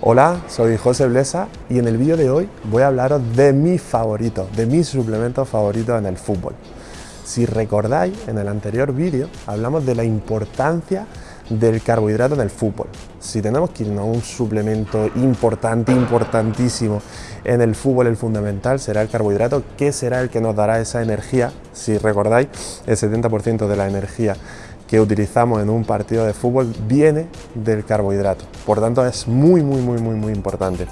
Hola, soy José Blesa y en el vídeo de hoy voy a hablaros de mis favoritos, de mis suplementos favoritos en el fútbol. Si recordáis, en el anterior vídeo hablamos de la importancia del carbohidrato en el fútbol. Si tenemos que irnos a un suplemento importante, importantísimo en el fútbol, el fundamental será el carbohidrato, que será el que nos dará esa energía. Si recordáis, el 70% de la energía que utilizamos en un partido de fútbol viene del carbohidrato. Por tanto, es muy, muy, muy, muy, muy importante.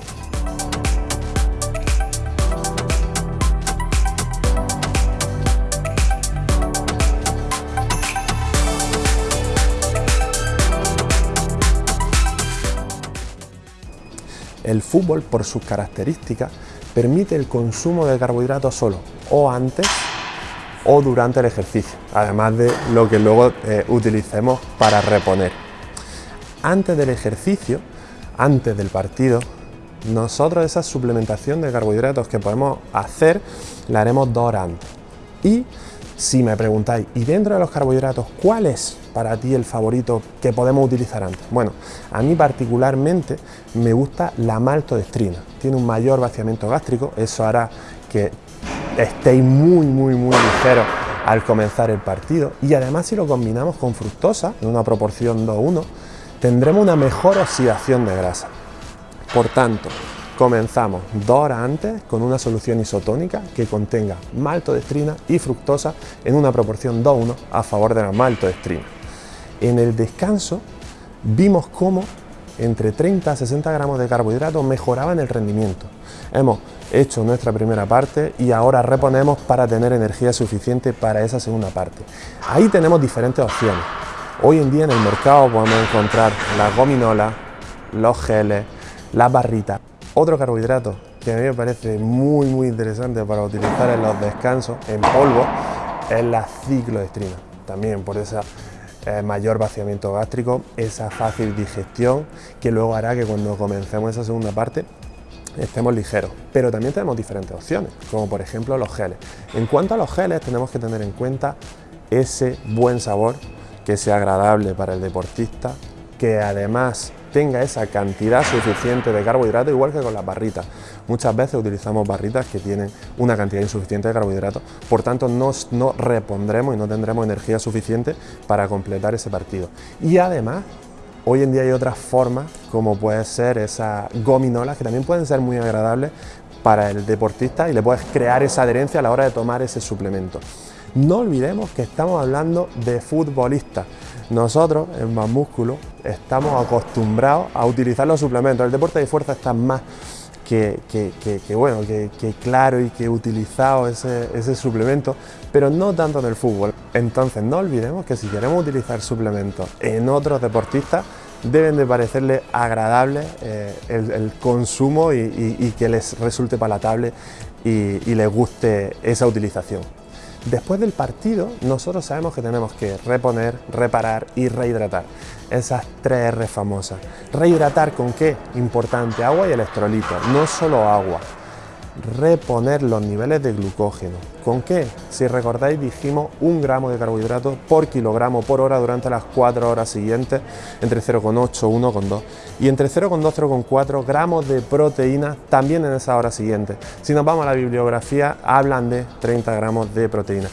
El fútbol, por sus características, permite el consumo de carbohidratos solo o antes o durante el ejercicio, además de lo que luego eh, utilicemos para reponer. Antes del ejercicio, antes del partido, nosotros esa suplementación de carbohidratos que podemos hacer la haremos dos horas antes. Y si me preguntáis, ¿y dentro de los carbohidratos cuál es para ti el favorito que podemos utilizar antes? Bueno, a mí particularmente me gusta la maltodextrina. Tiene un mayor vaciamiento gástrico, eso hará que estéis muy, muy, muy ligeros al comenzar el partido. Y además si lo combinamos con fructosa, en una proporción 2-1, tendremos una mejor oxidación de grasa. Por tanto, comenzamos dos horas antes con una solución isotónica que contenga maltodextrina y fructosa en una proporción 2-1 a favor de la maltodextrina. En el descanso vimos cómo entre 30 a 60 gramos de carbohidratos mejoraban el rendimiento. Hemos hecho nuestra primera parte y ahora reponemos para tener energía suficiente para esa segunda parte. Ahí tenemos diferentes opciones. Hoy en día en el mercado podemos encontrar las gominolas, los geles, las barritas. Otro carbohidrato que a mí me parece muy muy interesante para utilizar en los descansos en polvo es la ciclodestrina. También por esa eh, mayor vaciamiento gástrico, esa fácil digestión que luego hará que cuando comencemos esa segunda parte estemos ligeros. Pero también tenemos diferentes opciones, como por ejemplo los geles. En cuanto a los geles, tenemos que tener en cuenta ese buen sabor, que sea agradable para el deportista, que además tenga esa cantidad suficiente de carbohidratos, igual que con las barritas. Muchas veces utilizamos barritas que tienen una cantidad insuficiente de carbohidratos, por tanto no, no repondremos y no tendremos energía suficiente para completar ese partido. Y además Hoy en día hay otras formas, como puede ser esas gominolas, que también pueden ser muy agradables para el deportista y le puedes crear esa adherencia a la hora de tomar ese suplemento. No olvidemos que estamos hablando de futbolistas. Nosotros, en Más Músculo, estamos acostumbrados a utilizar los suplementos. El deporte de fuerza está más que, bueno, que, claro y que utilizado ese, suplemento, pero no tanto en el fútbol. Entonces no olvidemos que si queremos utilizar suplementos en otros deportistas, deben de parecerles agradable eh, el, consumo y, que les resulte palatable y les guste esa utilización. Después del partido, nosotros sabemos que tenemos que reponer, reparar y rehidratar. Esas tres R famosas. ¿Rehidratar con qué? Importante, agua y electrolitos, no solo agua reponer los niveles de glucógeno. ¿Con qué? Si recordáis dijimos un gramo de carbohidratos por kilogramo por hora durante las 4 horas siguientes, entre 0,8 y 1,2 y entre 0,2 y 0,4 gramos de proteína también en esa hora siguiente. Si nos vamos a la bibliografía hablan de 30 gramos de proteína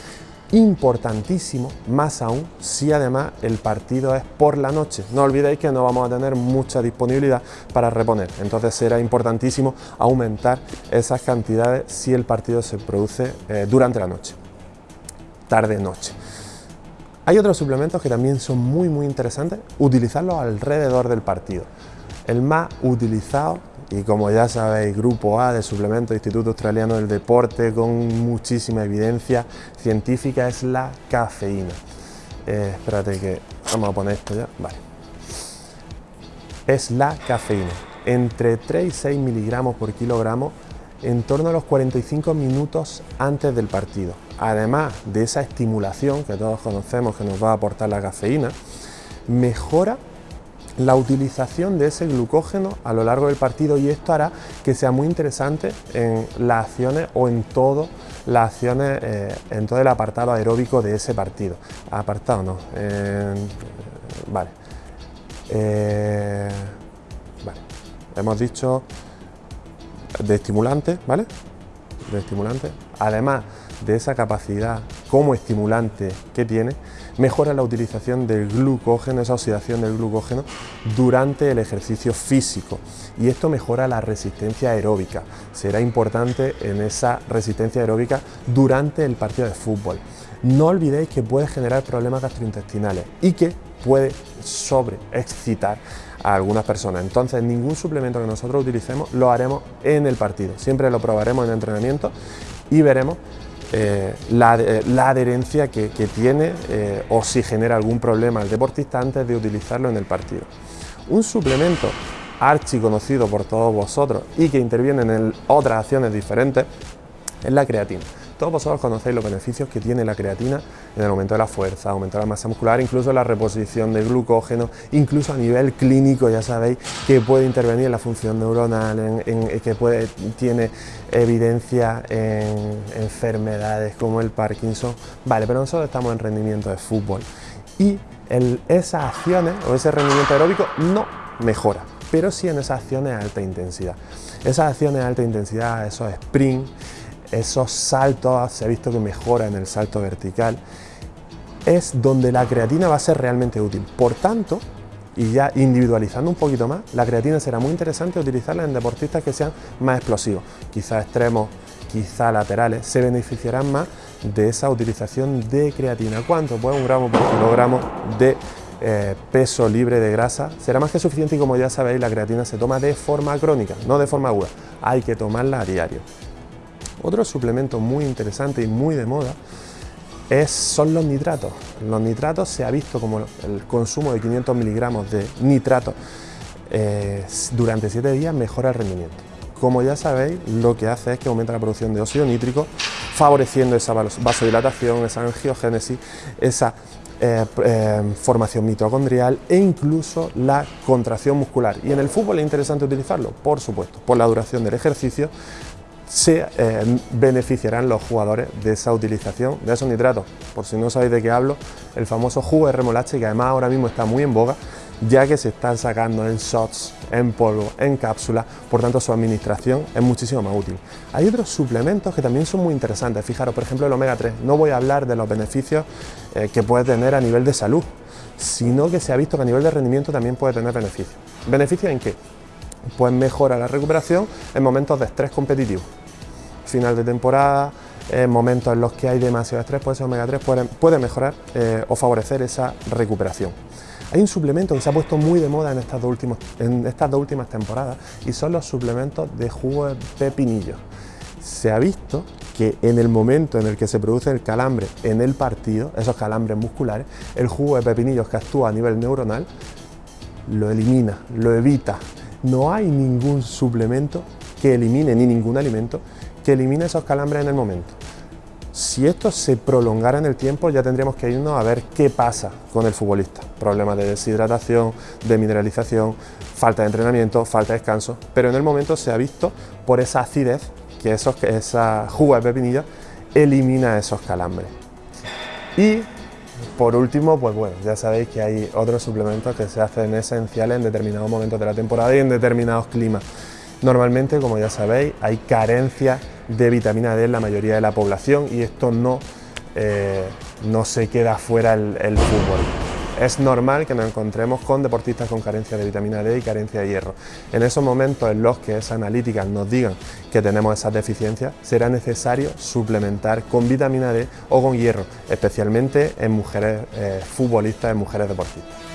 importantísimo, más aún si además el partido es por la noche. No olvidéis que no vamos a tener mucha disponibilidad para reponer, entonces será importantísimo aumentar esas cantidades si el partido se produce eh, durante la noche, tarde-noche. Hay otros suplementos que también son muy muy interesantes, utilizarlos alrededor del partido. El más utilizado y como ya sabéis, Grupo A de Suplemento Instituto Australiano del Deporte con muchísima evidencia científica es la cafeína. Eh, espérate que vamos a poner esto ya, vale. Es la cafeína, entre 3 y 6 miligramos por kilogramo en torno a los 45 minutos antes del partido. Además de esa estimulación que todos conocemos que nos va a aportar la cafeína, mejora la utilización de ese glucógeno a lo largo del partido y esto hará que sea muy interesante en las acciones o en todo las acciones, eh, en todo el apartado aeróbico de ese partido. Apartado no, vale. Eh, vale. hemos dicho de estimulante, ¿vale? De estimulante. Además de esa capacidad como estimulante que tiene, mejora la utilización del glucógeno, esa oxidación del glucógeno durante el ejercicio físico y esto mejora la resistencia aeróbica. Será importante en esa resistencia aeróbica durante el partido de fútbol. No olvidéis que puede generar problemas gastrointestinales y que puede sobreexcitar a algunas personas. Entonces, ningún suplemento que nosotros utilicemos lo haremos en el partido. Siempre lo probaremos en entrenamiento y veremos eh, la, adherencia que, tiene eh, o si genera algún problema el deportista antes de utilizarlo en el partido. Un suplemento archi conocido por todos vosotros y que interviene en otras acciones diferentes es la creatina. Todos vosotros conocéis los beneficios que tiene la creatina en el aumento de la fuerza, aumento de la masa muscular, incluso la reposición de glucógeno, incluso a nivel clínico ya sabéis que puede intervenir en la función neuronal, en, que puede, tiene evidencia en enfermedades como el Parkinson. Vale, pero nosotros estamos en rendimiento de fútbol y esas acciones o ese rendimiento aeróbico no mejora, pero sí en esas acciones de alta intensidad. Esas acciones de alta intensidad, esos sprints, esos saltos, se ha visto que mejora en el salto vertical, es donde la creatina va a ser realmente útil. Por tanto, y ya individualizando un poquito más, la creatina será muy interesante utilizarla en deportistas que sean más explosivos, quizá extremos, quizá laterales, se beneficiarán más de esa utilización de creatina. ¿Cuánto? Pues un gramo por kilogramo de eh, peso libre de grasa será más que suficiente y como ya sabéis la creatina se toma de forma crónica, no de forma aguda, hay que tomarla a diario. Otro suplemento muy interesante y muy de moda es, son los nitratos. Los nitratos se ha visto como el consumo de 500 miligramos de nitrato eh, durante 7 días mejora el rendimiento. Como ya sabéis, lo que hace es que aumenta la producción de óxido nítrico, favoreciendo esa vasodilatación, esa angiogénesis, esa eh, eh, formación mitocondrial e incluso la contracción muscular. Y en el fútbol es interesante utilizarlo, por supuesto, por la duración del ejercicio, se eh, beneficiarán los jugadores de esa utilización de esos nitratos. Por si no sabéis de qué hablo, el famoso jugo de remolacha que además ahora mismo está muy en boga, ya que se están sacando en shots, en polvo, en cápsula, por tanto su administración es muchísimo más útil. Hay otros suplementos que también son muy interesantes, fijaros, por ejemplo el omega 3, no voy a hablar de los beneficios eh, que puede tener a nivel de salud, sino que se ha visto que a nivel de rendimiento también puede tener beneficios. ¿Beneficios en qué? Pues mejora la recuperación en momentos de estrés competitivo final de temporada, en momentos en los que hay demasiado estrés, pues ese omega 3 puede, mejorar eh, o favorecer esa recuperación. Hay un suplemento que se ha puesto muy de moda en estas dos, en estas dos últimas temporadas y son los suplementos de jugo de pepinillo. Se ha visto que en el momento en el que se produce el calambre en el partido, esos calambres musculares, el jugo de pepinillos que actúa a nivel neuronal lo elimina, lo evita. No hay ningún suplemento que elimine ni ningún alimento que elimine esos calambres en el momento. Si esto se prolongara en el tiempo, ya tendríamos que irnos a ver qué pasa con el futbolista. Problemas de deshidratación, de mineralización, falta de entrenamiento, falta de descanso, pero en el momento se ha visto por esa acidez que esos, esa jugo de pepinilla elimina esos calambres. Y por último, pues bueno, ya sabéis que hay otros suplementos que se hacen esenciales en determinados momentos de la temporada y en determinados climas. Normalmente, como ya sabéis, hay carencia de vitamina D en la mayoría de la población y esto no, eh, no se queda fuera el, fútbol. Es normal que nos encontremos con deportistas con carencia de vitamina D y carencia de hierro. En esos momentos en los que esas analíticas nos digan que tenemos esas deficiencias, será necesario suplementar con vitamina D o con hierro, especialmente en mujeres eh, futbolistas, en mujeres deportistas.